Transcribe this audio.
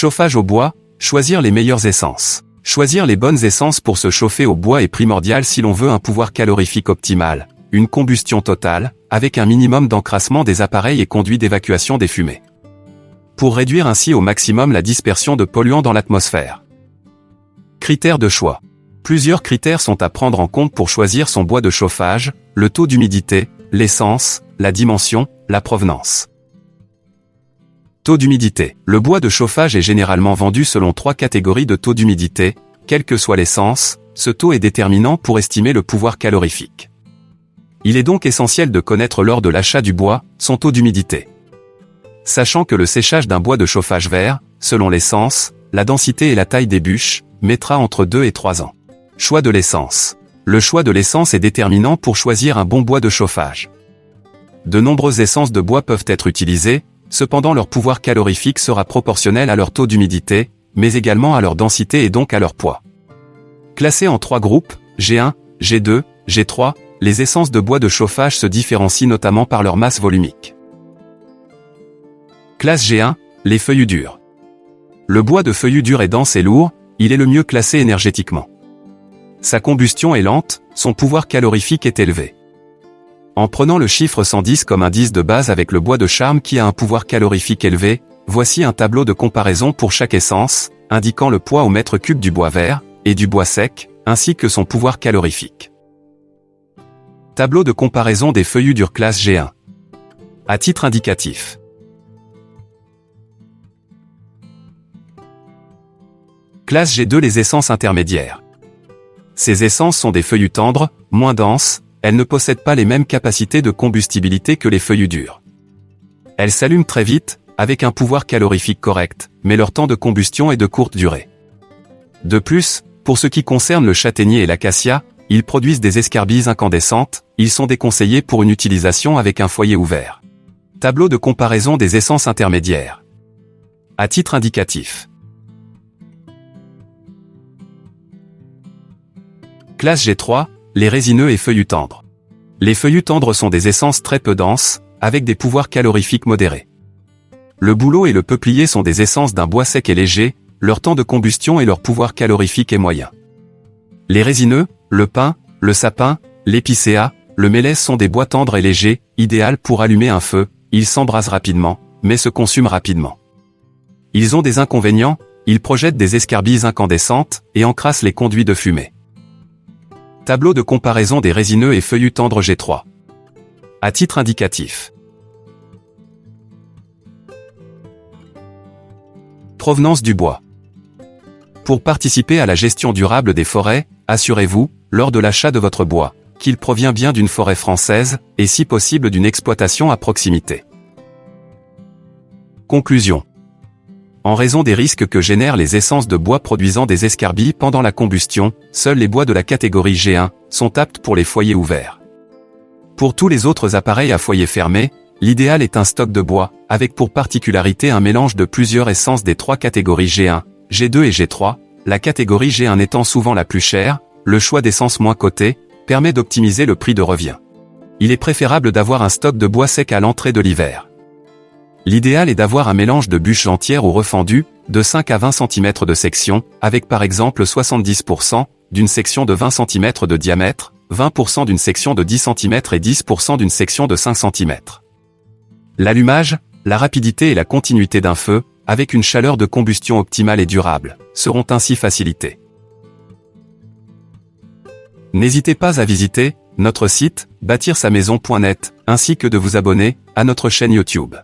Chauffage au bois, choisir les meilleures essences. Choisir les bonnes essences pour se chauffer au bois est primordial si l'on veut un pouvoir calorifique optimal, une combustion totale, avec un minimum d'encrassement des appareils et conduits d'évacuation des fumées. Pour réduire ainsi au maximum la dispersion de polluants dans l'atmosphère. Critères de choix. Plusieurs critères sont à prendre en compte pour choisir son bois de chauffage, le taux d'humidité, l'essence, la dimension, la provenance. Taux d'humidité. Le bois de chauffage est généralement vendu selon trois catégories de taux d'humidité, quelle que soit l'essence, ce taux est déterminant pour estimer le pouvoir calorifique. Il est donc essentiel de connaître lors de l'achat du bois, son taux d'humidité. Sachant que le séchage d'un bois de chauffage vert, selon l'essence, la densité et la taille des bûches, mettra entre 2 et 3 ans. Choix de l'essence. Le choix de l'essence est déterminant pour choisir un bon bois de chauffage. De nombreuses essences de bois peuvent être utilisées, Cependant leur pouvoir calorifique sera proportionnel à leur taux d'humidité, mais également à leur densité et donc à leur poids. Classés en trois groupes, G1, G2, G3, les essences de bois de chauffage se différencient notamment par leur masse volumique. Classe G1, les feuillus durs. Le bois de feuillus durs est dense et lourd, il est le mieux classé énergétiquement. Sa combustion est lente, son pouvoir calorifique est élevé. En prenant le chiffre 110 comme indice de base avec le bois de charme qui a un pouvoir calorifique élevé, voici un tableau de comparaison pour chaque essence, indiquant le poids au mètre cube du bois vert, et du bois sec, ainsi que son pouvoir calorifique. Tableau de comparaison des feuillus durs classe G1. À titre indicatif. Classe G2 les essences intermédiaires. Ces essences sont des feuillus tendres, moins denses, elles ne possèdent pas les mêmes capacités de combustibilité que les feuillus durs. Elles s'allument très vite, avec un pouvoir calorifique correct, mais leur temps de combustion est de courte durée. De plus, pour ce qui concerne le châtaignier et l'acacia, ils produisent des escarbilles incandescentes, ils sont déconseillés pour une utilisation avec un foyer ouvert. Tableau de comparaison des essences intermédiaires. À titre indicatif. Classe G3, les résineux et feuillus tendres. Les feuillus tendres sont des essences très peu denses, avec des pouvoirs calorifiques modérés. Le bouleau et le peuplier sont des essences d'un bois sec et léger, leur temps de combustion et leur pouvoir calorifique est moyen. Les résineux, le pin, le sapin, l'épicéa, le mélèze sont des bois tendres et légers, idéal pour allumer un feu, ils s'embrasent rapidement, mais se consument rapidement. Ils ont des inconvénients, ils projettent des escarbilles incandescentes et encrassent les conduits de fumée. Tableau de comparaison des résineux et feuillus tendres G3. À titre indicatif. Provenance du bois. Pour participer à la gestion durable des forêts, assurez-vous, lors de l'achat de votre bois, qu'il provient bien d'une forêt française, et si possible d'une exploitation à proximité. Conclusion. En raison des risques que génèrent les essences de bois produisant des escarbilles pendant la combustion, seuls les bois de la catégorie G1 sont aptes pour les foyers ouverts. Pour tous les autres appareils à foyer fermé, l'idéal est un stock de bois, avec pour particularité un mélange de plusieurs essences des trois catégories G1, G2 et G3, la catégorie G1 étant souvent la plus chère, le choix d'essence moins cotée, permet d'optimiser le prix de revient. Il est préférable d'avoir un stock de bois sec à l'entrée de l'hiver. L'idéal est d'avoir un mélange de bûches entières ou refendues, de 5 à 20 cm de section, avec par exemple 70% d'une section de 20 cm de diamètre, 20% d'une section de 10 cm et 10% d'une section de 5 cm. L'allumage, la rapidité et la continuité d'un feu, avec une chaleur de combustion optimale et durable, seront ainsi facilités. N'hésitez pas à visiter notre site bâtir sa maison.net ainsi que de vous abonner à notre chaîne YouTube.